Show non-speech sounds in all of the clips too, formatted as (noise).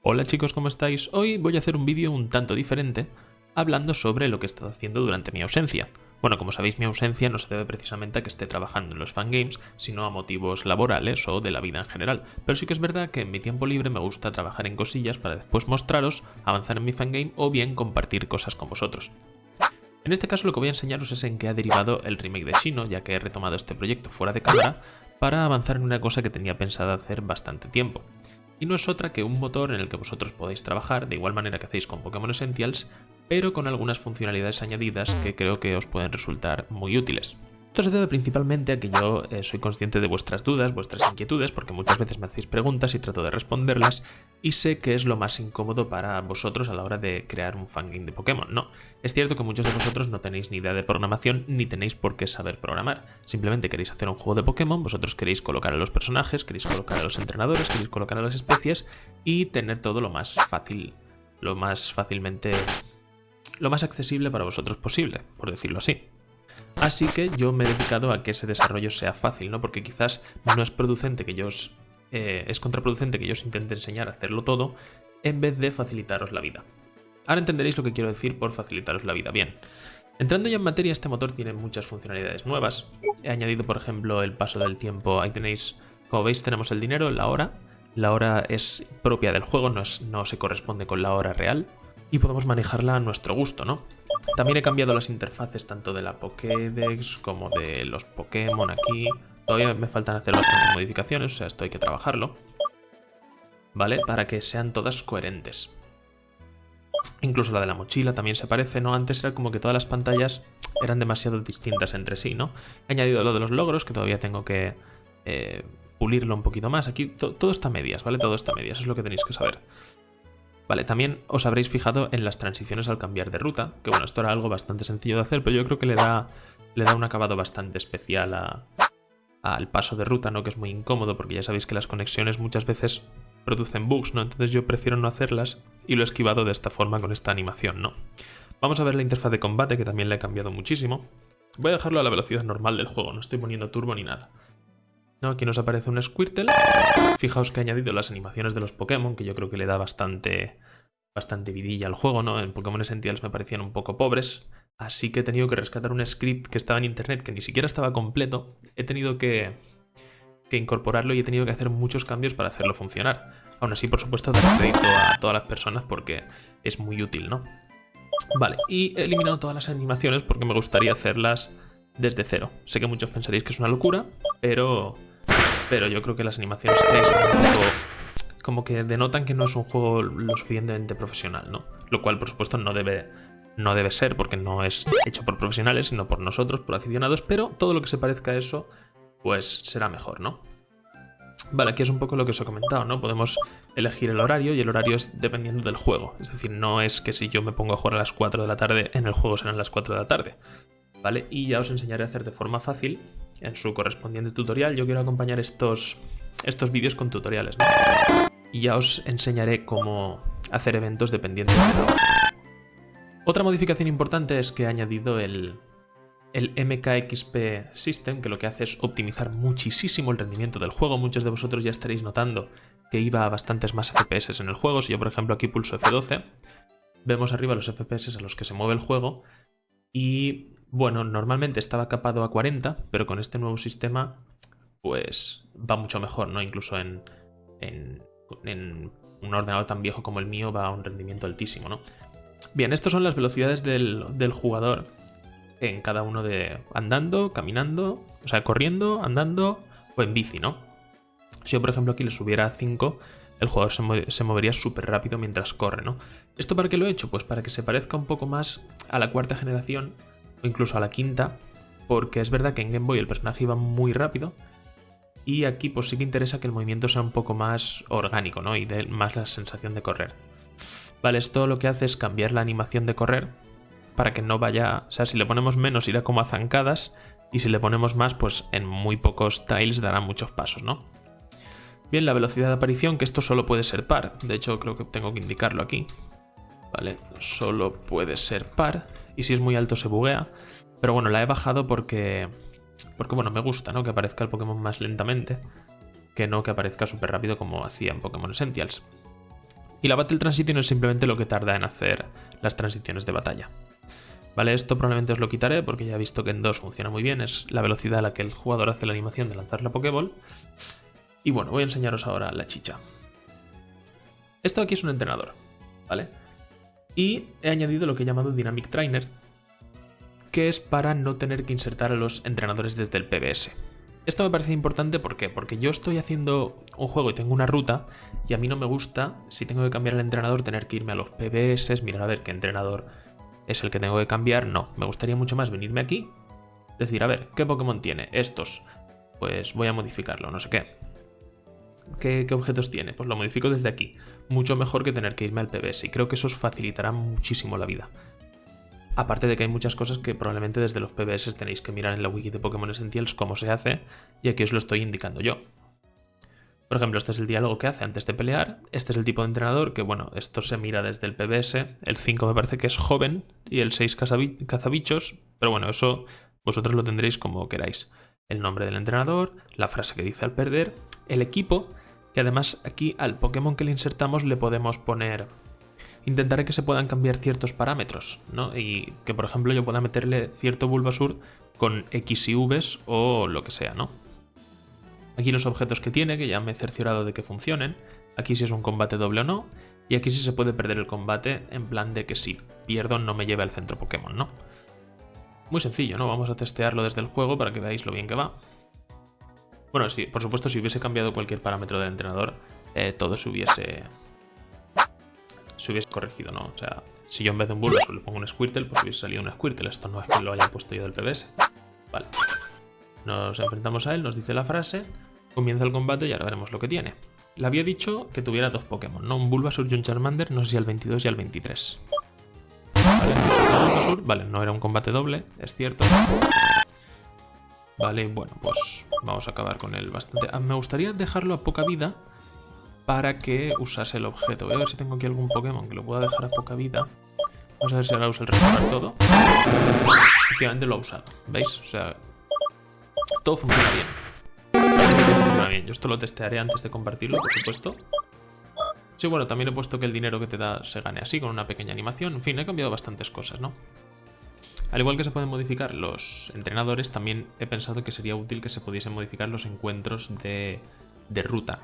Hola chicos, ¿cómo estáis? Hoy voy a hacer un vídeo un tanto diferente, hablando sobre lo que he estado haciendo durante mi ausencia. Bueno, como sabéis, mi ausencia no se debe precisamente a que esté trabajando en los fangames, sino a motivos laborales o de la vida en general. Pero sí que es verdad que en mi tiempo libre me gusta trabajar en cosillas para después mostraros, avanzar en mi fangame o bien compartir cosas con vosotros. En este caso lo que voy a enseñaros es en qué ha derivado el remake de Shino, ya que he retomado este proyecto fuera de cámara, para avanzar en una cosa que tenía pensado hacer bastante tiempo y no es otra que un motor en el que vosotros podéis trabajar de igual manera que hacéis con Pokémon Essentials, pero con algunas funcionalidades añadidas que creo que os pueden resultar muy útiles. Esto se debe principalmente a que yo eh, soy consciente de vuestras dudas, vuestras inquietudes, porque muchas veces me hacéis preguntas y trato de responderlas, y sé que es lo más incómodo para vosotros a la hora de crear un fangame de Pokémon. No, es cierto que muchos de vosotros no tenéis ni idea de programación ni tenéis por qué saber programar. Simplemente queréis hacer un juego de Pokémon, vosotros queréis colocar a los personajes, queréis colocar a los entrenadores, queréis colocar a las especies y tener todo lo más fácil, lo más fácilmente... lo más accesible para vosotros posible, por decirlo así. Así que yo me he dedicado a que ese desarrollo sea fácil, ¿no? Porque quizás no es producente que yo os, eh, es contraproducente que yo os intente enseñar a hacerlo todo en vez de facilitaros la vida. Ahora entenderéis lo que quiero decir por facilitaros la vida. Bien, entrando ya en materia, este motor tiene muchas funcionalidades nuevas. He añadido, por ejemplo, el paso del tiempo. Ahí tenéis, como veis, tenemos el dinero, la hora. La hora es propia del juego, no, no se corresponde con la hora real. Y podemos manejarla a nuestro gusto, ¿no? También he cambiado las interfaces tanto de la Pokédex como de los Pokémon aquí. Todavía me faltan hacer bastantes modificaciones, o sea, esto hay que trabajarlo. ¿Vale? Para que sean todas coherentes. Incluso la de la mochila también se parece, ¿no? Antes era como que todas las pantallas eran demasiado distintas entre sí, ¿no? He añadido lo de los logros, que todavía tengo que eh, pulirlo un poquito más. Aquí todo está a medias, ¿vale? Todo está a medias, es lo que tenéis que saber. Vale, también os habréis fijado en las transiciones al cambiar de ruta, que bueno, esto era algo bastante sencillo de hacer, pero yo creo que le da, le da un acabado bastante especial al paso de ruta, ¿no? Que es muy incómodo, porque ya sabéis que las conexiones muchas veces producen bugs, ¿no? Entonces yo prefiero no hacerlas y lo he esquivado de esta forma con esta animación, ¿no? Vamos a ver la interfaz de combate, que también le he cambiado muchísimo. Voy a dejarlo a la velocidad normal del juego, no estoy poniendo turbo ni nada. ¿No? Aquí nos aparece un Squirtle. Fijaos que he añadido las animaciones de los Pokémon, que yo creo que le da bastante, bastante vidilla al juego, ¿no? En Pokémon Essentials me parecían un poco pobres, así que he tenido que rescatar un script que estaba en internet, que ni siquiera estaba completo. He tenido que, que incorporarlo y he tenido que hacer muchos cambios para hacerlo funcionar. Aún así, por supuesto, dar crédito a todas las personas porque es muy útil, ¿no? Vale, y he eliminado todas las animaciones porque me gustaría hacerlas desde cero. Sé que muchos pensaréis que es una locura, pero pero yo creo que las animaciones que son un poco como que denotan que no es un juego lo suficientemente profesional, ¿no? Lo cual, por supuesto, no debe, no debe ser porque no es hecho por profesionales, sino por nosotros, por aficionados, pero todo lo que se parezca a eso, pues será mejor, ¿no? Vale, aquí es un poco lo que os he comentado, ¿no? Podemos elegir el horario y el horario es dependiendo del juego. Es decir, no es que si yo me pongo a jugar a las 4 de la tarde, en el juego serán las 4 de la tarde. ¿Vale? Y ya os enseñaré a hacer de forma fácil en su correspondiente tutorial. Yo quiero acompañar estos, estos vídeos con tutoriales, Y ya os enseñaré cómo hacer eventos dependiendo de Otra modificación importante es que he añadido el, el MKXP System, que lo que hace es optimizar muchísimo el rendimiento del juego. Muchos de vosotros ya estaréis notando que iba a bastantes más FPS en el juego. Si yo, por ejemplo, aquí pulso F12, vemos arriba los FPS a los que se mueve el juego y bueno, normalmente estaba capado a 40, pero con este nuevo sistema pues va mucho mejor, ¿no? Incluso en, un ordenador tan viejo como el mío va a un rendimiento altísimo, ¿no? Bien, estas son las velocidades del, del jugador en cada uno de andando, caminando, o sea, corriendo, andando o en bici, ¿no? Si yo, por ejemplo, aquí le subiera a 5, el jugador se, se movería súper rápido mientras corre, ¿no? ¿Esto para qué lo he hecho? Pues para que se parezca un poco más a la cuarta generación o incluso a la quinta, porque es verdad que en Game Boy el personaje iba muy rápido y aquí pues sí que interesa que el movimiento sea un poco más orgánico, ¿no? Y dé más la sensación de correr. Vale, esto lo que hace es cambiar la animación de correr para que no vaya... O sea, si le ponemos menos irá como a zancadas y si le ponemos más pues en muy pocos tiles dará muchos pasos, ¿no? Bien, la velocidad de aparición, que esto solo puede ser par. De hecho, creo que tengo que indicarlo aquí. Vale, solo puede ser par y si es muy alto se buguea. Pero bueno, la he bajado porque, porque bueno, me gusta, ¿no? Que aparezca el Pokémon más lentamente, que no que aparezca súper rápido como hacía en Pokémon Essentials. Y la Battle Transition es simplemente lo que tarda en hacer las transiciones de batalla. Vale, esto probablemente os lo quitaré porque ya he visto que en 2 funciona muy bien, es la velocidad a la que el jugador hace la animación de lanzar la Pokéball. Y bueno, voy a enseñaros ahora la chicha. Esto aquí es un entrenador, ¿vale? Y he añadido lo que he llamado Dynamic Trainer, que es para no tener que insertar a los entrenadores desde el PBS. Esto me parece importante ¿por qué? porque yo estoy haciendo un juego y tengo una ruta y a mí no me gusta, si tengo que cambiar el entrenador, tener que irme a los PBS, mirar a ver qué entrenador es el que tengo que cambiar. No, me gustaría mucho más venirme aquí, decir, a ver, ¿qué Pokémon tiene? Estos. Pues voy a modificarlo, no sé qué. ¿Qué, ¿Qué, objetos tiene? Pues lo modifico desde aquí. Mucho mejor que tener que irme al PBS y creo que eso os facilitará muchísimo la vida. Aparte de que hay muchas cosas que probablemente desde los PBS tenéis que mirar en la wiki de Pokémon Essentials cómo se hace, y aquí os lo estoy indicando yo. Por ejemplo, este es el diálogo que hace antes de pelear, este es el tipo de entrenador que, bueno, esto se mira desde el PBS, el 5 me parece que es joven y el 6 cazabichos, pero bueno, eso vosotros lo tendréis como queráis. El nombre del entrenador, la frase que dice al perder, el equipo, que además aquí al Pokémon que le insertamos le podemos poner intentaré que se puedan cambiar ciertos parámetros, ¿no? Y que, por ejemplo, yo pueda meterle cierto Bulbasur con X y Vs o lo que sea, ¿no? Aquí los objetos que tiene, que ya me he cerciorado de que funcionen. Aquí si es un combate doble o no. Y aquí sí se puede perder el combate en plan de que si pierdo no me lleve al centro Pokémon, ¿no? Muy sencillo, ¿no? Vamos a testearlo desde el juego para que veáis lo bien que va. Bueno, sí, por supuesto, si hubiese cambiado cualquier parámetro del entrenador, eh, todo se hubiese se hubiese corregido, ¿no? O sea, si yo en vez de un Bulbasaur le pongo un Squirtle, pues hubiese salido un Squirtle. Esto no es que lo haya puesto yo del PBS. Vale. Nos enfrentamos a él, nos dice la frase, comienza el combate y ahora veremos lo que tiene. Le había dicho que tuviera dos Pokémon, ¿no? Un Bulbasaur y un Charmander, no sé si al 22 y al 23. Vale, vale, no era un combate doble, es cierto. Vale, bueno, pues vamos a acabar con él bastante. Ah, me gustaría dejarlo a poca vida para que usase el objeto. Voy a ver si tengo aquí algún Pokémon que lo pueda dejar a poca vida. Vamos a ver si ahora usa el restaurar todo. Efectivamente lo ha usado. ¿Veis? O sea, todo funciona bien. funciona bien. Yo esto lo testearé antes de compartirlo, por supuesto. Sí, bueno, también he puesto que el dinero que te da se gane así, con una pequeña animación. En fin, he cambiado bastantes cosas, ¿no? Al igual que se pueden modificar los entrenadores, también he pensado que sería útil que se pudiesen modificar los encuentros de, ruta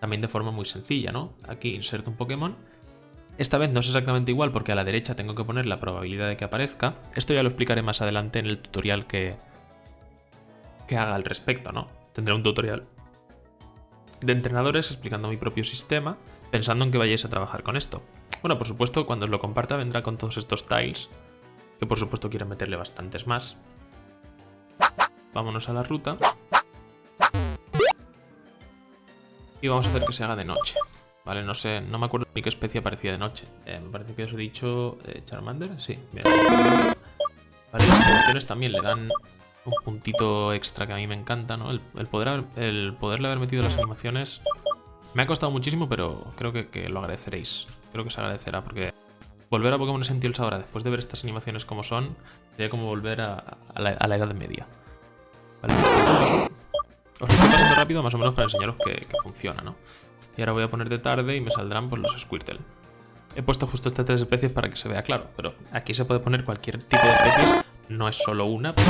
también de forma muy sencilla, ¿no? Aquí inserto un Pokémon. Esta vez no es exactamente igual porque a la derecha tengo que poner la probabilidad de que aparezca. Esto ya lo explicaré más adelante en el tutorial que, que haga al respecto, ¿no? Tendré un tutorial de entrenadores explicando mi propio sistema, pensando en que vayáis a trabajar con esto. Bueno, por supuesto, cuando os lo comparta vendrá con todos estos tiles, que por supuesto quiero meterle bastantes más. Vámonos a la ruta. Y vamos a hacer que se haga de noche. Vale, no sé, no me acuerdo ni qué especie aparecía de noche. Eh, me parece que os he dicho eh, Charmander, sí. Bien. Vale, las animaciones también le dan un puntito extra que a mí me encanta, ¿no? El, poder, el poderle haber metido las animaciones me ha costado muchísimo, pero creo que, lo agradeceréis. Creo que se agradecerá porque volver a Pokémon Essentials ahora, después de ver estas animaciones como son, sería como volver a, la, Edad Media. Vale, os lo estoy pasando rápido más o menos para enseñaros que, funciona, ¿no? Y ahora voy a poner de tarde y me saldrán pues, los Squirtle. He puesto justo estas tres especies para que se vea claro, pero aquí se puede poner cualquier tipo de especies, no es solo una, pero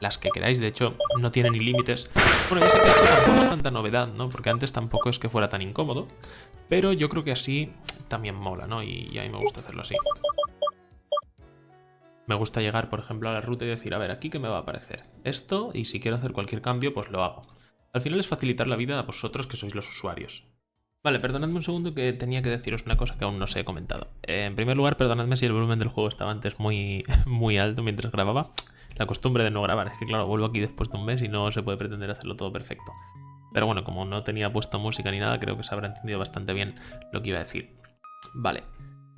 las que queráis, de hecho no tiene ni límites. Bueno, ya sé que esto tampoco es tanta novedad, ¿no? Porque antes tampoco es que fuera tan incómodo, pero yo creo que así también mola, ¿no? Y, a mí me gusta hacerlo así. Me gusta llegar, por ejemplo, a la ruta y decir, a ver, aquí qué me va a aparecer. Esto, y si quiero hacer cualquier cambio, pues lo hago. Al final es facilitar la vida a vosotros que sois los usuarios. Vale, perdonadme un segundo que tenía que deciros una cosa que aún no os he comentado. Eh, en primer lugar, perdonadme si el volumen del juego estaba antes muy, (laughs) muy alto mientras grababa. La costumbre de no grabar, es que claro, vuelvo aquí después de un mes y no se puede pretender hacerlo todo perfecto. Pero bueno, como no tenía puesto música ni nada, creo que se habrá entendido bastante bien lo que iba a decir. Vale,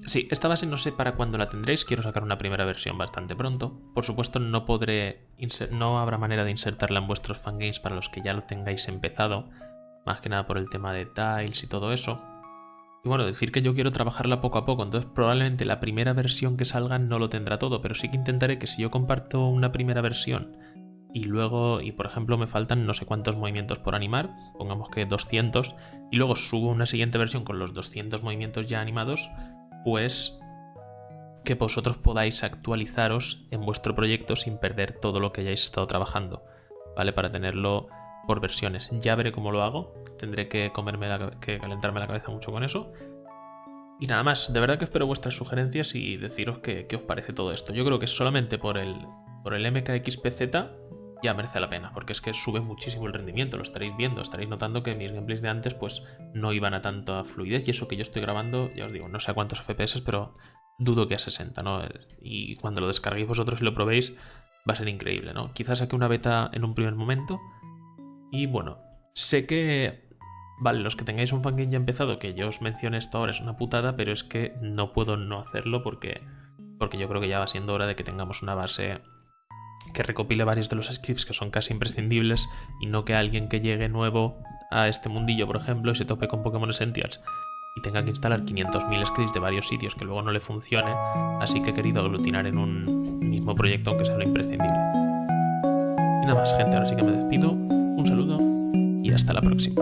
Sí, esta base no sé para cuándo la tendréis, quiero sacar una primera versión bastante pronto. Por supuesto no podré, no habrá manera de insertarla en vuestros fangames para los que ya lo tengáis empezado, más que nada por el tema de tiles y todo eso. Y bueno, decir que yo quiero trabajarla poco a poco, entonces probablemente la primera versión que salga no lo tendrá todo, pero sí que intentaré que si yo comparto una primera versión y luego, y por ejemplo, me faltan no sé cuántos movimientos por animar, pongamos que 200, y luego subo una siguiente versión con los 200 movimientos ya animados, pues que vosotros podáis actualizaros en vuestro proyecto sin perder todo lo que hayáis estado trabajando, ¿vale? Para tenerlo por versiones. Ya veré cómo lo hago, tendré que, comerme que calentarme la cabeza mucho con eso. Y nada más, de verdad que espero vuestras sugerencias y deciros qué, os parece todo esto. Yo creo que solamente por el, por el MKXPZ ya merece la pena, porque es que sube muchísimo el rendimiento, lo estaréis viendo, estaréis notando que mis gameplays de antes pues no iban a tanta fluidez y eso que yo estoy grabando, ya os digo, no sé a cuántos FPS, pero dudo que a 60, ¿no? Y cuando lo descarguéis vosotros y lo probéis va a ser increíble, ¿no? Quizás saque una beta en un primer momento y bueno, sé que... Vale, los que tengáis un fangame ya empezado, que yo os mencione esto ahora es una putada, pero es que no puedo no hacerlo porque, porque yo creo que ya va siendo hora de que tengamos una base que recopile varios de los scripts que son casi imprescindibles y no que alguien que llegue nuevo a este mundillo, por ejemplo, y se tope con Pokémon Essentials y tenga que instalar 500.000 scripts de varios sitios que luego no le funcione, así que he querido aglutinar en un mismo proyecto aunque sea lo imprescindible. Y nada más, gente, ahora sí que me despido. Un saludo y hasta la próxima.